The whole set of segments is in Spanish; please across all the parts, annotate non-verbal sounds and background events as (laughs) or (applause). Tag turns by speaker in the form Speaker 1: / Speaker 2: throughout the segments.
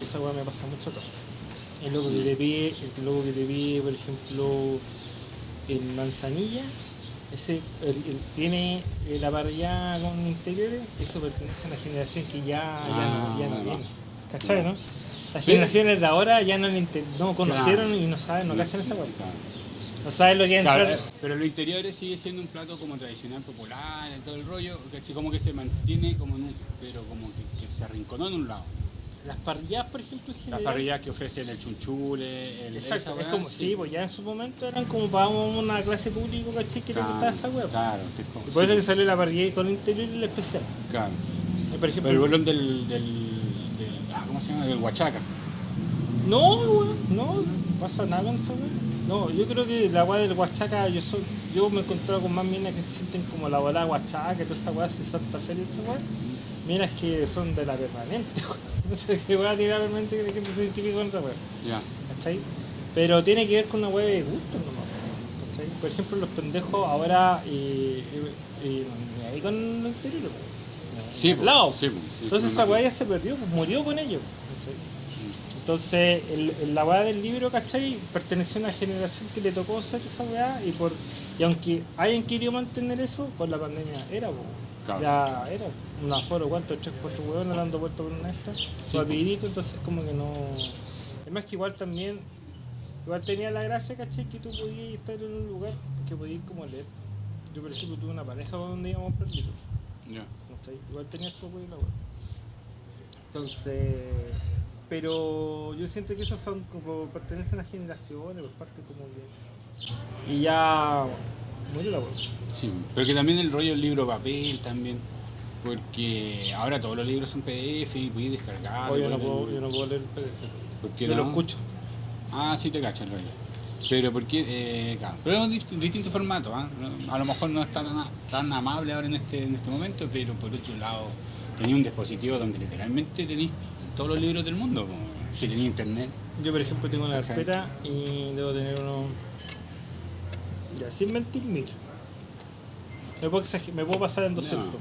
Speaker 1: Esa weá me pasa mucho acá. El loco que te pide, el loco que te pide, por ejemplo, en manzanilla, ese el- el- tiene la parrilla con interiores, eso pertenece a una generación que ya, ya no, ya no
Speaker 2: Ah,
Speaker 1: viene. ¿Cachai, no? Las generaciones de ahora ya no, no conocieron y no saben, no cachan esa weá. No saben lo que es
Speaker 2: Claro,
Speaker 1: entrar.
Speaker 2: eh, pero lo interior sigue siendo un plato como tradicional, popular, todo el rollo, ¿cachai? como que se mantiene como en un, pero como que, que se arrinconó en un lado.
Speaker 1: Las parrillas, por ejemplo, en
Speaker 2: Las parrillas que ofrecen el chunchule, el
Speaker 1: Exacto,
Speaker 2: esa
Speaker 1: es como, sí, pues ya en su momento eran como para una clase pública, ¿cachai? Que le
Speaker 2: Claro,
Speaker 1: gustaba esa weá.
Speaker 2: Claro, que es como-
Speaker 1: Y por eso que salió la parrilla con interior y el especial.
Speaker 2: claro.
Speaker 1: Y por ejemplo,
Speaker 2: Pero el bolón del, del, del- ah, ¿cómo se llama? Del huachaca.
Speaker 1: no, weón, no, no pasa nada con esa weá. No, yo creo que la weá del Huachaca, yo soy, yo me he encontrado con más minas que se sienten como la bola Huachaca toda esa weá, si Santa Fe y esa weá. Minas que son de la permanente, weón. No sé qué weá tiene la permanente que gente se identifica con esa weá.
Speaker 2: Ya.
Speaker 1: ¿cachai? Pero tiene que ver con una weá de gusto nomás, ¿cachai? Por ejemplo, los pendejos ahora y, ahí con el interior, weón.
Speaker 2: Sí, pues,
Speaker 1: lado.
Speaker 2: sí, pues, sí,
Speaker 1: Entonces esa weá ya se perdió, pues murió con ellos. ¿cachai? Entonces, el, el- la weá del libro, ¿cachai? Perteneció a una generación que le tocó hacer esa weá y por y aunque hayan querido mantener eso, por la pandemia era, po.
Speaker 2: Claro.
Speaker 1: ya era un aforo, ¿cuánto? Tres, cuatro hueones dando vuelta por una esta, su rapidito, entonces como que no... Es más que igual también, igual tenía la gracia, ¿cachai? Que tú podías estar en un lugar que podías como leer. Yo, por ejemplo, tuve una pareja donde íbamos perdidos.
Speaker 2: Ya.
Speaker 1: ¿cachai? Igual tenía su apoyo y la weá. Entonces, pero yo siento que esos son como pertenecen a generaciones, por parte como que. Y ya murió.
Speaker 2: Sí, pero que también el rollo del libro papel también, porque ahora todos los libros son PDF y puedes descargar.
Speaker 1: Hoy yo no puedo, yo no puedo leer el PDF.
Speaker 2: ¿Por qué
Speaker 1: Yo
Speaker 2: no?
Speaker 1: lo escucho.
Speaker 2: Ah, sí te cacho el rollo. Pero porque, eh, claro, pero es un dist- distinto formato. No- a lo mejor no es tan, tan amable ahora en este, en este momento, pero por otro lado tenía un dispositivo donde literalmente tenéis todos los libros del mundo, si tenía internet.
Speaker 1: Yo, por ejemplo, tengo una carpeta y debo tener unos. Ya, sin mentir, mil. Me puedo, me puedo pasar en 200.
Speaker 2: No, no.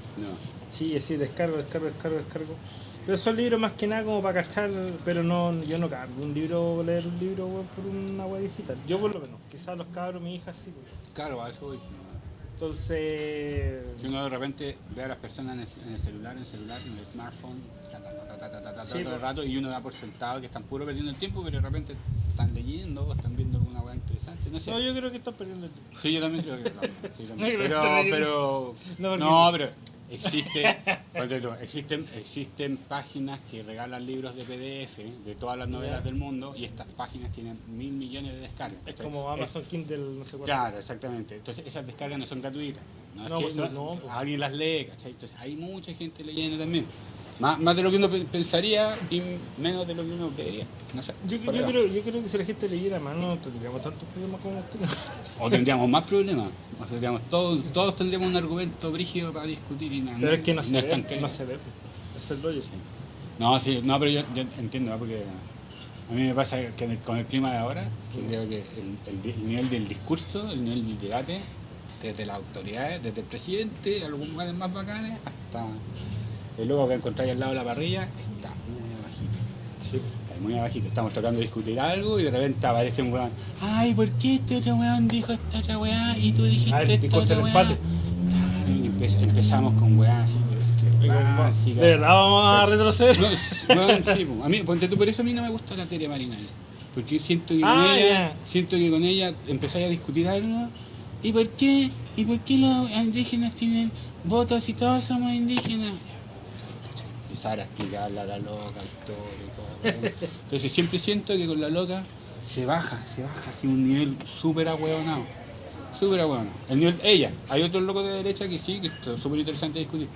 Speaker 1: Sí, así, descargo, descargo, descargo, descargo. Pero son libros más que nada como para cachar, pero no, yo no cargo un libro, leer un libro por una web digital. Yo por lo menos, quizás los cabros, mi hija sí.
Speaker 2: Claro, a eso voy.
Speaker 1: Entonces,
Speaker 2: Si uno de repente ve a las personas en el, en el celular, en el celular, en el smartphone, ta, ta, ta, ta, ta, ta, ta,
Speaker 1: Sí,
Speaker 2: todo el rato, y uno da por sentado que están puro perdiendo el tiempo, pero de repente están leyendo o están viendo alguna weá interesante. No sé.
Speaker 1: no, yo creo que están perdiendo el tiempo.
Speaker 2: Sí, yo también creo que (laughs) también, sí, también. Pero, pero,
Speaker 1: No,
Speaker 2: pero existe, (laughs) existen, existen páginas que regalan libros de PDF de todas las novelas del mundo y estas páginas tienen mil millones de descargas.
Speaker 1: Es como Amazon Kindle, no sé cuánto.
Speaker 2: Claro, exactamente. Entonces esas descargas no son gratuitas. No, es
Speaker 1: No,
Speaker 2: que
Speaker 1: pues,
Speaker 2: no-
Speaker 1: no, pues.
Speaker 2: alguien las lee, ¿cachai? Entonces hay mucha gente leyendo también. Más, más de lo que uno pe- pensaría y menos de lo que uno creería. No sé.
Speaker 1: Yo, yo creo, yo creo que si la gente leyera más no tendríamos tantos problemas como tenemos.
Speaker 2: O tendríamos más problemas. O sea, tendríamos todos, todos tendríamos un argumento brígido para discutir y nada.
Speaker 1: Pero es que no se
Speaker 2: es
Speaker 1: ve,
Speaker 2: tan
Speaker 1: no se ve. Es el rollo.
Speaker 2: No, sí, no, pero yo, yo entiendo, ¿no? porque a mí me pasa que el- con el clima de ahora, que creo que el, el nivel del discurso, el nivel del debate, desde las autoridades, desde el presidente, algunos lugares más bacanes, hasta el loco que encontráis al lado de la parrilla, está muy abajito.
Speaker 1: Sí.
Speaker 2: Está muy abajito. Estamos tratando de discutir algo y de repente aparece un weón. Ay, ¿por qué este otro weón dijo esta otra weá y tú dijiste
Speaker 1: Ah,
Speaker 2: esta otra weá? Claro, y empe- empezamos con weá así, que weá, así,
Speaker 1: ¿De verdad vamos a retroceder?
Speaker 2: no, s- bueno, sí, po. a mí, ponte tú, por eso a mí no me gusta la Tere Marinal. Porque siento que con
Speaker 1: Ah,
Speaker 2: ella,
Speaker 1: ya.
Speaker 2: siento que con ella empezáis a discutir algo. ¿Y por qué? ¿Y por qué los indígenas tienen votos y todos somos indígenas? Empezar a explicarle a la loca historia y todo. Entonces siempre siento que con la loca se baja, se baja así un nivel súper ahueonado. Súper ahueonado. El nivel, ella. Hay otros locos de derecha que sí, que es súper interesante discutir.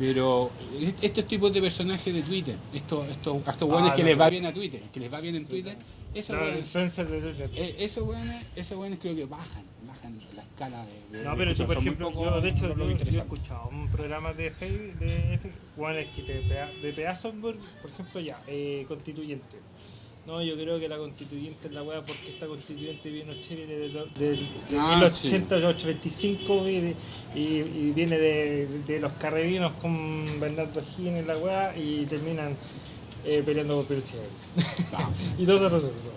Speaker 2: Pero est- estos tipos de personajes de Twitter, estos, estos, estos
Speaker 1: Ah,
Speaker 2: hueones que les va bien a Twitter, que les va bien en Twitter, esos
Speaker 1: Twitter.
Speaker 2: eh, esos hueones creo que bajan, bajan de... de-
Speaker 1: No,
Speaker 2: de
Speaker 1: pero yo,
Speaker 2: discusión.
Speaker 1: por ejemplo, yo de hecho yo, yo he escuchado un programa de Facebook de este, Juanes que de, de Software, por ejemplo, ya, eh, constituyente. No, yo creo que la constituyente es la weá porque esta constituyente vino chévere de, de, de
Speaker 2: Ah,
Speaker 1: 1825 y, de- y, y viene de, de los carrebinos con Bernardo Higgins y la weá y terminan eh, peleando por Pinochet.
Speaker 2: No, (laughs)
Speaker 1: y todo retroceso.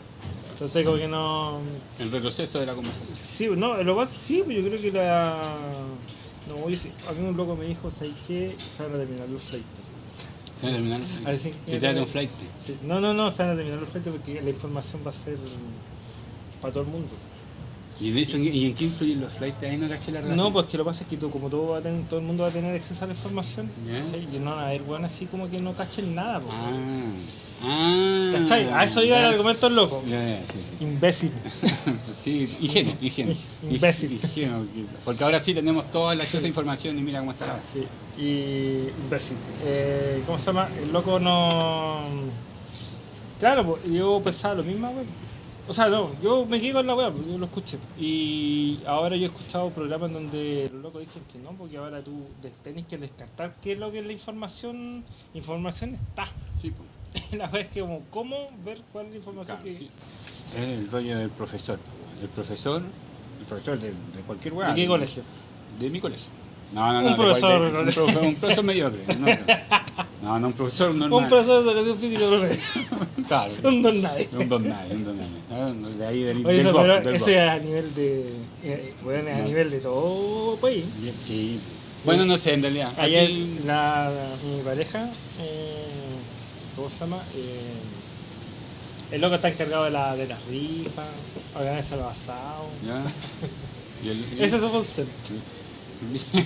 Speaker 1: Entonces, como que no.
Speaker 2: el retroceso de la conversación.
Speaker 1: Sí, no, lo más sí, pues yo creo que la. No, yo sí. A mí un loco me dijo, ¿sabes qué? Se van a terminar los flights.
Speaker 2: Se van a terminar.
Speaker 1: Así
Speaker 2: Que trate un flight.
Speaker 1: Sí. No, no, no, se van a terminar los flights porque la información va a ser para todo el mundo.
Speaker 2: ¿Y, de eso, ¿Y en qué influyen los flights? Ahí no caché la relación.
Speaker 1: No, pues que lo que pasa es que tú, como todo, va a tener, todo el mundo va a tener acceso a la información. ¿cachai? y no van a haber bueno así como que no cachen nada, pues.
Speaker 2: Ah.
Speaker 1: ¿Cachai? A eso iba el argumento del loco. Imbécil. (laughs)
Speaker 2: Sí, ingenuo, ingenuo.
Speaker 1: Imbécil.
Speaker 2: Ingenuo, porque ahora sí tenemos todo el acceso a información y mira cómo está la
Speaker 1: Sí, y imbécil. Eh, ¿Cómo se llama? El loco no. Claro, yo pensaba lo mismo, güey. O sea, no, yo me quedé con la weá, yo lo escuché. Y ahora yo he escuchado programas donde los locos dicen que no, porque ahora tú tenés que descartar qué es lo que es la información. Información está.
Speaker 2: Sí, pues. (laughs)
Speaker 1: La verdad es que, como, ¿cómo ver cuál es la información
Speaker 2: Claro,
Speaker 1: que.
Speaker 2: sí. Es el dueño del profesor. El profesor, el profesor de, de cualquier weá.
Speaker 1: ¿De qué colegio?
Speaker 2: De mi colegio. No, no, no.
Speaker 1: Un profesor de
Speaker 2: un, profesor, un profesor mediocre. (laughs) No, no, no, un profesor normal.
Speaker 1: Un profesor de educación física promedio. (laughs)
Speaker 2: Claro.
Speaker 1: Un don nadie.
Speaker 2: Un don nadie, un don nadie. De ahí del,
Speaker 1: Oye,
Speaker 2: del
Speaker 1: eso, pero
Speaker 2: del
Speaker 1: eso
Speaker 2: Bob.
Speaker 1: es a nivel de. eh, bueno, a
Speaker 2: No.
Speaker 1: nivel de todo país.
Speaker 2: Sí. Bueno, no sé, en realidad.
Speaker 1: Ayer
Speaker 2: Aquí-
Speaker 1: la, mi pareja, eh, ¿cómo se llama? Eh, el loco está encargado de, la, de las rifas, organiza
Speaker 2: el, (laughs) y-
Speaker 1: Ese es su función.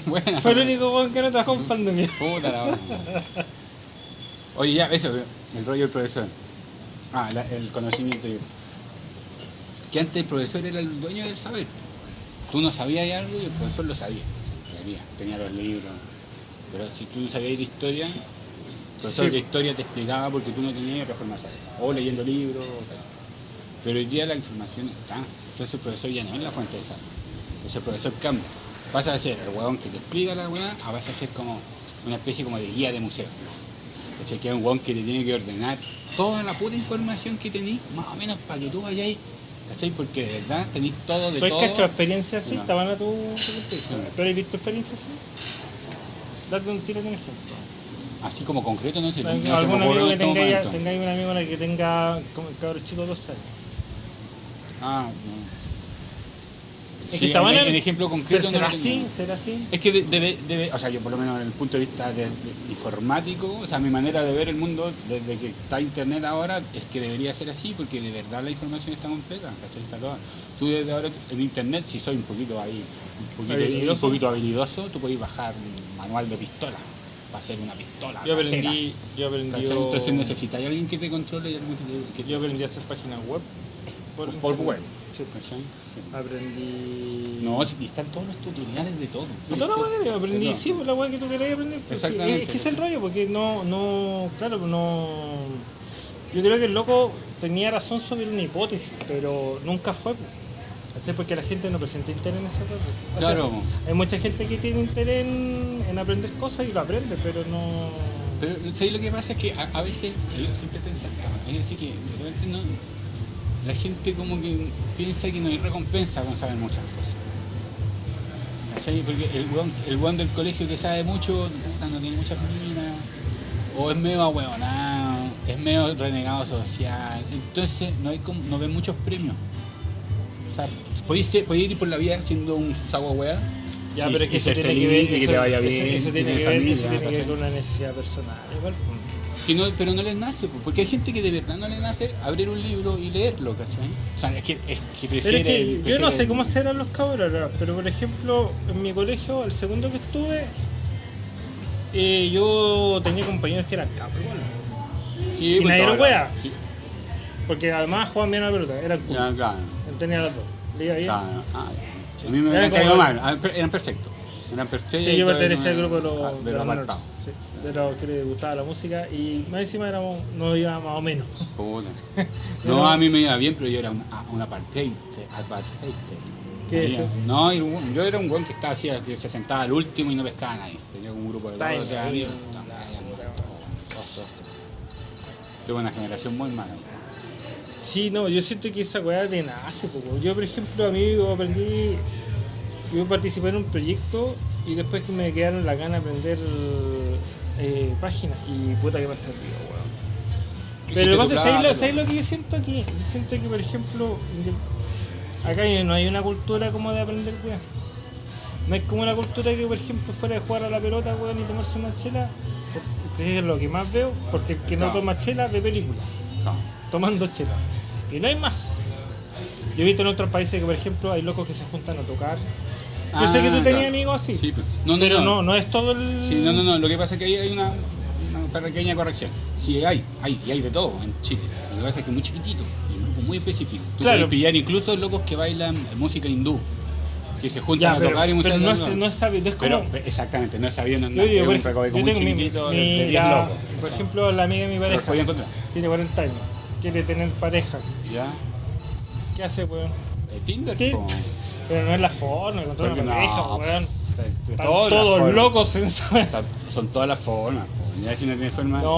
Speaker 2: bueno,
Speaker 1: Fue el único weón que no trabajó en pandemia.
Speaker 2: Puta la. Oye, ya, eso, el rollo del profesor. Ah, la- el conocimiento. Que antes el profesor era el dueño del saber. Tú no sabías algo y el profesor lo sabía. Tenía los libros. Pero si tú no sabías de historia, profesor
Speaker 1: Sí.
Speaker 2: de historia te explicaba porque tú no tenías otra forma de saber. O leyendo libros, o tal. Pero hoy día la información está. Entonces el profesor ya no es la fuente de saber. Entonces el profesor cambia. Pasa a ser el huevón que te explica la weá, a vas a ser como una especie como de guía de museo. ¿Cachai? Que es un huevón que te tiene que ordenar toda la puta información que tenés, más o menos para que tú vayáis. ¿Cachai? Porque de verdad tenéis todo de
Speaker 1: ¿Tú has
Speaker 2: todo.
Speaker 1: cachado experiencias así?
Speaker 2: No.
Speaker 1: ¿Estaban a tu ¿Tú has visto experiencias así? Date un tiro de un ejemplo.
Speaker 2: Así como concreto, no sé. no se
Speaker 1: ¿Algún amigo que tenga,
Speaker 2: momento.
Speaker 1: tengáis un amigo que tenga como el cabro chico de dos años?
Speaker 2: Ah, no.
Speaker 1: Es
Speaker 2: Sí,
Speaker 1: que estaban
Speaker 2: en ejemplo concreto.
Speaker 1: será así, será así.
Speaker 2: Es que de- debe, debe, o sea, yo por lo menos desde el punto de vista de- de- informático, o sea, mi manera de ver el mundo desde que está internet ahora es que debería ser así, porque de verdad la información está completa. Está toda. Tú desde ahora en internet, si soy un poquito ahí, un poquito
Speaker 1: Habilidoso.
Speaker 2: un poquito habilidoso, tú podés bajar un manual de pistola, para hacer una pistola.
Speaker 1: Yo
Speaker 2: casera,
Speaker 1: aprendí, yo.
Speaker 2: Entonces necesitas alguien que te controle y alguien que te...
Speaker 1: yo aprendí a hacer páginas web. Por,
Speaker 2: por web.
Speaker 1: Sí. Aprendí.
Speaker 2: No, y están todos los tutoriales de todo.
Speaker 1: De
Speaker 2: Sí,
Speaker 1: toda
Speaker 2: sí.
Speaker 1: la manera, aprendí, sí, por la weá que tú querías aprender. pues
Speaker 2: Exactamente,
Speaker 1: es que es el rollo, porque no, no, claro, no. Yo creo que el loco tenía razón sobre una hipótesis, pero nunca fue. pues. ¿Cachai? Porque la gente no presenta interés en ese rollo. O sea,
Speaker 2: Claro.
Speaker 1: hay mucha gente que tiene interés en, en aprender cosas y lo aprende, pero no.
Speaker 2: Pero ¿sabes lo que pasa? Es que a, a veces, yo siempre pensaba, es decir, que de repente no, la gente como que piensa que no hay recompensa con saber muchas cosas. ¿Cachai? Porque el weón del colegio que sabe mucho, no tiene muchas minas, o es medio ahueonado, es medio renegado social, entonces no hay como, no ven muchos premios. Sea, podéis, podéis ir por la vida siendo un sago hueá,
Speaker 1: Ya,
Speaker 2: y-
Speaker 1: pero es que eso tiene que ver,
Speaker 2: y que
Speaker 1: eso,
Speaker 2: te vaya
Speaker 1: eso-
Speaker 2: bien,
Speaker 1: eso
Speaker 2: y
Speaker 1: tiene que ver,
Speaker 2: familia,
Speaker 1: eso tiene que ver con una necesidad personal. Igual.
Speaker 2: Que no, pero no les nace, porque hay gente que de verdad no le nace abrir un libro y leerlo, ¿cachai? O sea, es que, es que
Speaker 1: Pero
Speaker 2: prefiere...
Speaker 1: es que yo no
Speaker 2: prefiere-
Speaker 1: sé cómo serán los cabros, ahora, pero por ejemplo, en mi colegio, el segundo que estuve, eh, yo tenía compañeros que eran capos igual.
Speaker 2: Sí,
Speaker 1: y
Speaker 2: pues,
Speaker 1: nadie
Speaker 2: la-
Speaker 1: wea.
Speaker 2: Sí,
Speaker 1: Porque además jugaban bien a la pelota, eran cool.
Speaker 2: ya, claro,
Speaker 1: Tenía las dos. Le bien.
Speaker 2: claro. Ah, ya. A mí me
Speaker 1: como
Speaker 2: caído mal, ah, eran perfectos. Eran perfectos.
Speaker 1: Sí, yo pertenecía al grupo de los,
Speaker 2: ah,
Speaker 1: de
Speaker 2: de
Speaker 1: los
Speaker 2: los
Speaker 1: nerds,
Speaker 2: apartados.
Speaker 1: sí, de los que les gustaba la música y más encima éramos, nos iba más o menos.
Speaker 2: Puta. (laughs) No, a mí me iba bien, pero yo era un, un apartheid. apartheid.
Speaker 1: ¿Qué es eso?
Speaker 2: No, yo era un buen que estaba así, que se sentaba al último y no pescaba a nadie. Tenía un grupo de dos o tres amigos. Tuve una generación muy mala.
Speaker 1: Sí, no, yo siento que esa weá de nace, poco. Yo, por ejemplo, a mí yo aprendí, yo participé en un proyecto y después que me quedaron la gana de aprender eh, páginas y puta que me ha servido, weón. Pero lo que pasa es, ¿sabes lo, que yo siento aquí? Yo siento que, por ejemplo, yo- acá no hay una cultura como de aprender, weón. No hay como una cultura que, por ejemplo, fuera de jugar a la pelota, weón, y tomarse una chela, que es lo que más veo, porque el que no toma chela ve película,
Speaker 2: No.
Speaker 1: Tomando chela. Y no hay más. Yo he visto en otros países que, por ejemplo, hay locos que se juntan a tocar. Yo sé que tú
Speaker 2: Ah,
Speaker 1: tenías
Speaker 2: claro.
Speaker 1: amigos así,
Speaker 2: Sí, pero, no, no,
Speaker 1: pero
Speaker 2: no.
Speaker 1: no, no es todo el...
Speaker 2: Sí, no, no, no. Lo que pasa es que ahí hay una, una pequeña corrección. Sí, hay, hay, y hay de todo en Chile. Lo que pasa es que es muy chiquitito y un grupo muy específico. Tú
Speaker 1: Claro.
Speaker 2: puedes pillar incluso locos que bailan música hindú, que se juntan
Speaker 1: Ya,
Speaker 2: a
Speaker 1: pero,
Speaker 2: tocar y música
Speaker 1: pero no, es, no es sabido, es
Speaker 2: Pero,
Speaker 1: como...
Speaker 2: exactamente, no es sabido, no,
Speaker 1: Yo
Speaker 2: un recoveco
Speaker 1: yo
Speaker 2: muy
Speaker 1: tengo mi-
Speaker 2: chiquitito de- de
Speaker 1: mi-
Speaker 2: 10
Speaker 1: la-
Speaker 2: locos.
Speaker 1: Por ejemplo, la amiga de mi pareja tiene 40 años, quiere tener pareja.
Speaker 2: ¿Ya?
Speaker 1: ¿Qué hace, weón?
Speaker 2: Tinder, po.
Speaker 1: Pero no es la forma, encontrar una
Speaker 2: no,
Speaker 1: pareja, weón.
Speaker 2: de
Speaker 1: Están
Speaker 2: todas las
Speaker 1: todos locos en esa
Speaker 2: Está- Son todas las formas. Ya si no tienes forma.
Speaker 1: No,